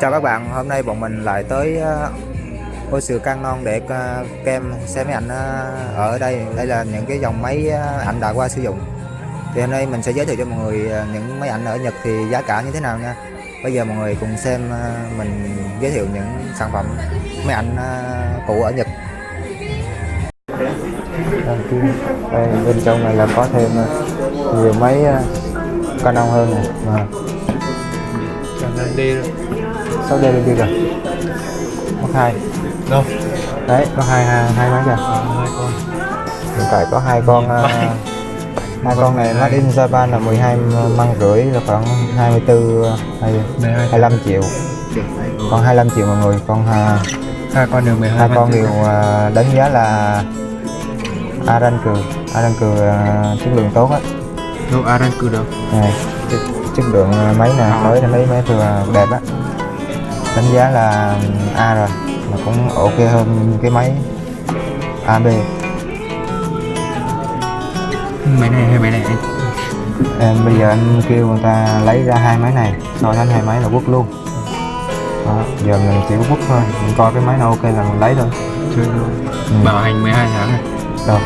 Chào các bạn, hôm nay bọn mình lại tới uh, ô sự Canon để uh, kem xem máy ảnh uh, ở đây. Đây là những cái dòng máy uh, ảnh đã qua sử dụng. Thì hôm nay mình sẽ giới thiệu cho mọi người uh, những máy ảnh ở Nhật thì giá cả như thế nào nha. Bây giờ mọi người cùng xem uh, mình giới thiệu những sản phẩm máy ảnh uh, cũ ở Nhật. Đây, bên trong này là có thêm nhiều máy uh, Canon hơn này. Mà Chẳng đi rồi sau đây là gì rồi có hai. Đâu? đấy có hai hai, hai máy kìa. Hai con. Hiện tại có hai con uh, hai con này made in Japan là 12 măng rưỡi là khoảng 24 hay 25 triệu. Còn 25 triệu mọi người còn hai con đều 12 hai con đều đánh giá là Arancu Arancu uh, chất lượng tốt á. Đâu Aran cử đâu? Này chất, lượng máy nè mới là mấy máy vừa đẹp á đánh giá là A rồi mà cũng ok hơn cái máy AB máy này hay máy này. Em bây giờ anh kêu người ta lấy ra hai máy này so sánh hai máy là quất luôn. Đó, giờ mình chỉ quất thôi mình coi cái máy nào ok là mình lấy thôi. Chơi luôn. Ừ. bảo hành 12 tháng này. Đâu?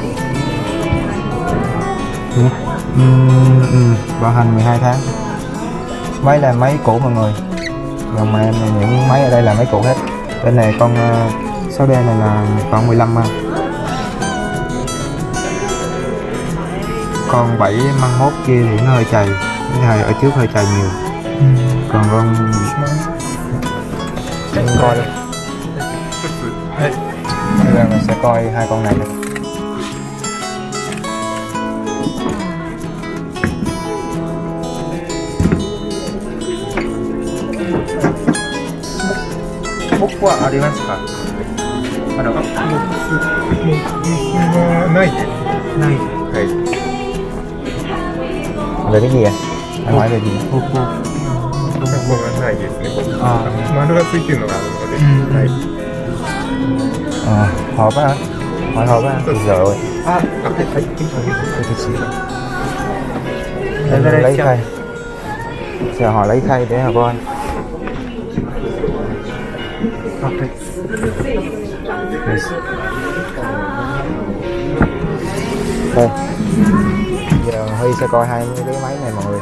Ừ. Ừ, ừ. bảo hành 12 tháng. Máy là máy cũ mọi người dòng mà em những máy ở đây là máy cũ hết. Bên này con uh, 6D này là khoảng 15 mà con 7 măng mốt kia thì nó hơi chày cái này ở trước hơi chày nhiều. Còn con mình coi. Luôn bây giờ mình sẽ coi hai con này luôn bút qua ở đi mà sao bắt đầu này này Đấy. về cái gì à anh hỏi về gì ほほ過去がないですね。ここあ丸がついてるのがあるので、うんはい。 à, hộp á hả hỏi hộp á thì rồiあ、あ、はい、はい、 Em lấy khay Chờ họ lấy khay để họ coi đây Giờ Huy sẽ coi hai cái máy này mọi người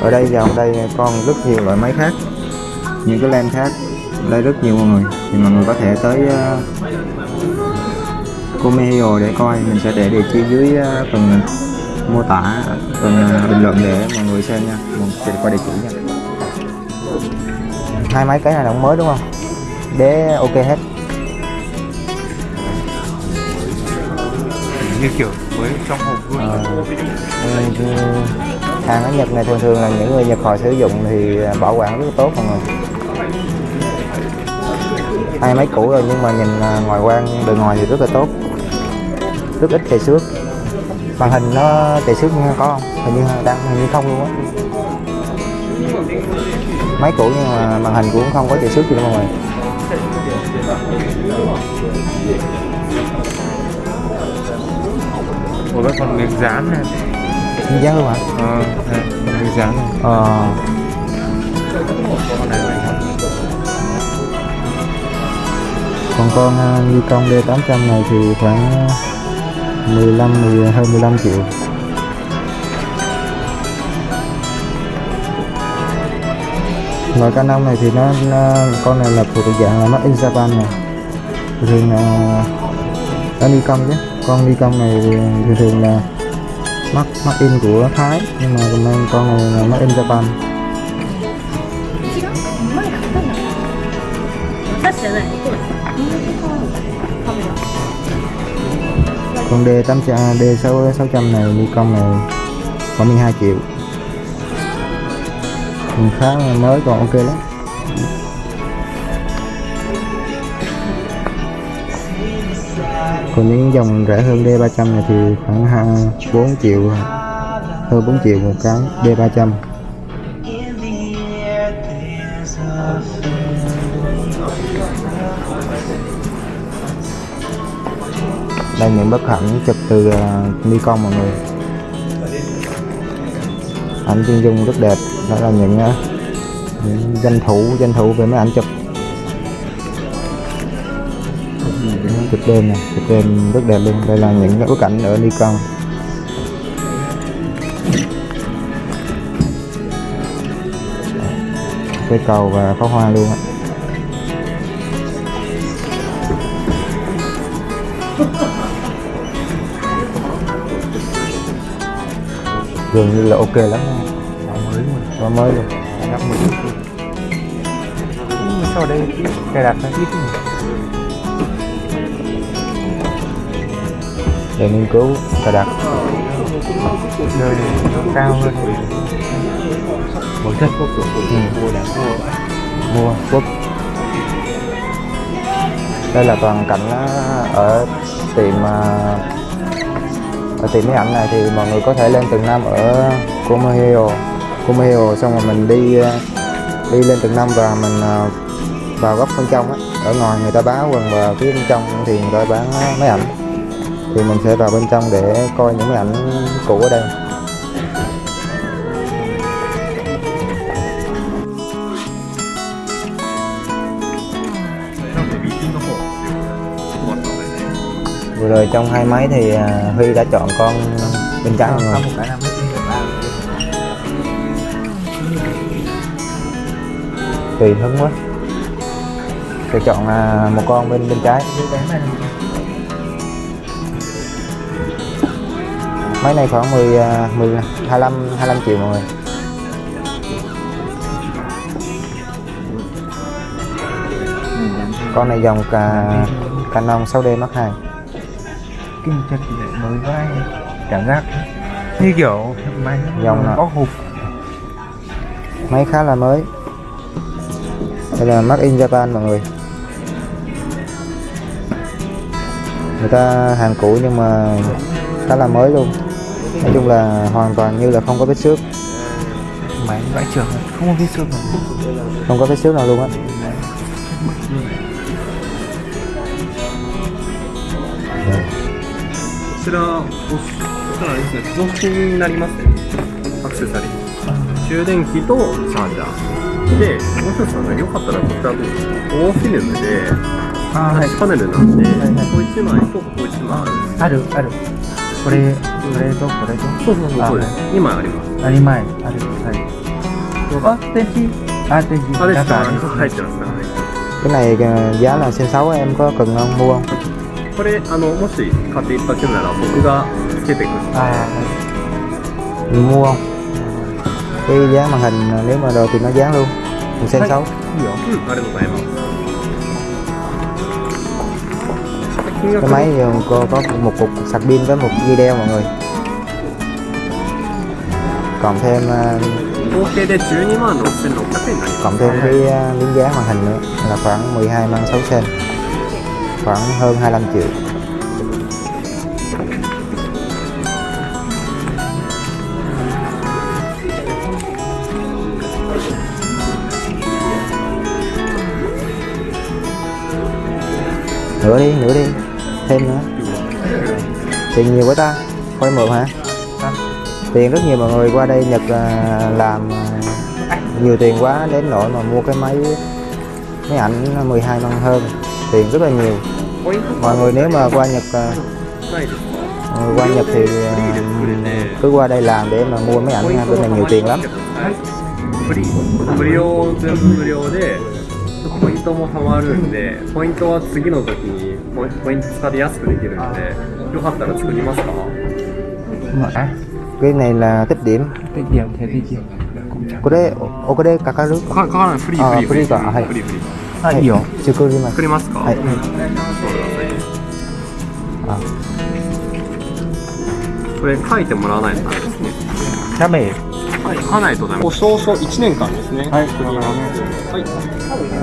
Ở đây dòng đây còn rất nhiều loại máy khác Những cái len khác đây rất nhiều mọi người. Thì mọi người có thể tới ờ, uh, Comehio để coi mình sẽ để địa chỉ dưới uh, phần mô tả uh, bình luận để mọi người xem nha. Mình sẽ qua địa chỉ nha. Hai máy cái này là cũng mới đúng không? Đế ok hết. Như kiểu mới trong hộp luôn. Ừ, hàng ở Nhật này thường thường là những người Nhật họ sử dụng thì bảo quản rất tốt mọi người. Hai máy cũ rồi nhưng mà nhìn à, ngoài quan bề ngoài thì rất là tốt. Rất ít chảy xước màn hình nó chảy xước có không? Hình như đang hình như không luôn á. Máy cũ nhưng mà màn hình cũng không có chảy xước gì đâu mọi người. Ủa cái còn miếng dán này. Hình dáng luôn hả? Ờ còn miếng dán này. Ờ. Con này này còn con uh, Nikon D800 này thì khoảng 15 hơn 15 triệu. Loại cá nông này thì nó, nó con này là thuộc dạng là made in Japan này thường là nó công chứ. Con đi công này thường thường là mắc mắc in của Thái nhưng mà con con này là mắc in Japan con D800 D6 600 này Nikon này khoảng 12 triệu. Còn khá mới, còn ok lắm. Còn những dòng rẻ hơn D300 này thì khoảng 4 triệu, hơn 4 triệu một cái D300 đây những bức ảnh chụp từ à, uh, Nikon mọi người. Ảnh chuyên dung rất đẹp đó là những, những danh thủ danh thủ về mấy ảnh chụp. Chụp đêm này chụp đêm rất đẹp luôn. Đây là những bức ảnh ở Nikon cây cầu và pháo hoa luôn á. Dường như là ok lắm. Mới luôn. Quá mới luôn. Nhắc mới mà sau đây cài đặt nó ít để nghiên cứu cài đặt. Nó cao hơn. Một chất. Quốc Ừ. mua quốc đây là toàn cảnh á, ở tiệm và tìm mấy ảnh này thì mọi người có thể lên tầng năm ở Kumaheo Kumaheo xong rồi mình đi đi lên tầng năm và mình à, vào góc bên trong á. Ở ngoài người ta báo quần và phía bên trong thì người ta bán máy ảnh. Thì mình sẽ vào bên trong để coi những máy ảnh cũ ở đây. Vừa rồi trong hai máy thì à, Huy đã chọn con bên trái được ba tùy hứng quá. Sẽ chọn à, một con bên bên trái. Máy này khoảng 10 à, 10 25 25 triệu mọi người. Con này dòng cả Canon 6D Mark II kinh thì lại mới vai cảm giác như kiểu máy Dòng nào? bóc máy khá là mới. Đây là Made in Japan mọi người. Người ta hàng cũ nhưng mà khá là mới luôn. Nói chung là hoàn toàn như là không có vết xước. Máy vãi trưởng không có vết xương nào. Không có vết xước nào luôn á はちらこちらはですね付属品になりますねアクセサリー充電器とチャージャーでもう一つはよかったらこちら大フィルムでタッチパネルなんで、はい、こ一枚とこ一枚あるあるこれこれとこれとそうそうそうそう二枚ありますあ二枚あるはいあでしあでしあでしあ入ってますか、ね、これ này thì giá là 6 6 em có cần không mua? không これあのもし買っていただけるなら僕がつけていくんで à mua không cái dán màn hình à, nếu mà đồ thì nó dán luôn một sen 6 hiểu うんありがとうございます金 cái 額 máy giờ có có một cục sạc pin với một dây đeo mọi người còn thêm à, 合計で12万6600円になります cộng thêm cái à, miếng dán màn hình nữa là khoảng 12 mang 6 sen khoảng hơn 25 triệu. Nữa đi nữa đi, thêm nữa. Tiền nhiều quá ta coi mượn hả? Tiền rất nhiều mọi người qua đây Nhật à, làm à, nhiều tiền quá, đến nỗi mà mua cái máy máy ảnh 12 năm hơn tiền rất là nhiều ポイント mọi người nếu mà qua Nhật à, ないですか mọi người qua Nhật thì à, cứ qua đây làm để mà mua máy ảnh nha bên này nhiều tiền lắm 無理無料全部無料でポイントもたまるんでポイントは次の時にポイポイント使って安くできるんでよかったら作りますか à cái này là tích điểm cái điểm thế thì gì cũng chẳng これおこれかかるかかないフリあーフリーフリーかはいフリーフリー À hiểu 作ります作りますか？はい。そうくださいあ。これ書いてもらわないとダメですね。cha bể はい書かないとダメ保証書1年間ですね。はい。作ります。はい。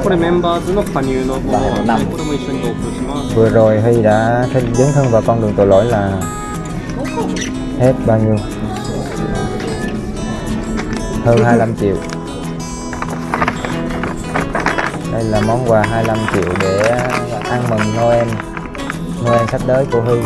これメンバーズの加入のものなんでこれも一緒に同封します。vừa rồi Huy đã dấn thân vào con đường tội lỗi là hết bao nhiêu hơn 25 triệu đây là món quà 25 triệu để ăn mừng Noel. Noel sắp tới của Huy.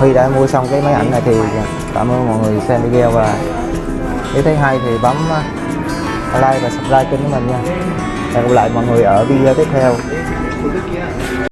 Huy đã mua xong cái máy ảnh này thì cảm ơn mọi người xem video và nếu thấy hay thì bấm like và subscribe kênh của mình nha hẹn gặp lại mọi người ở video tiếp theo.